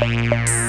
Música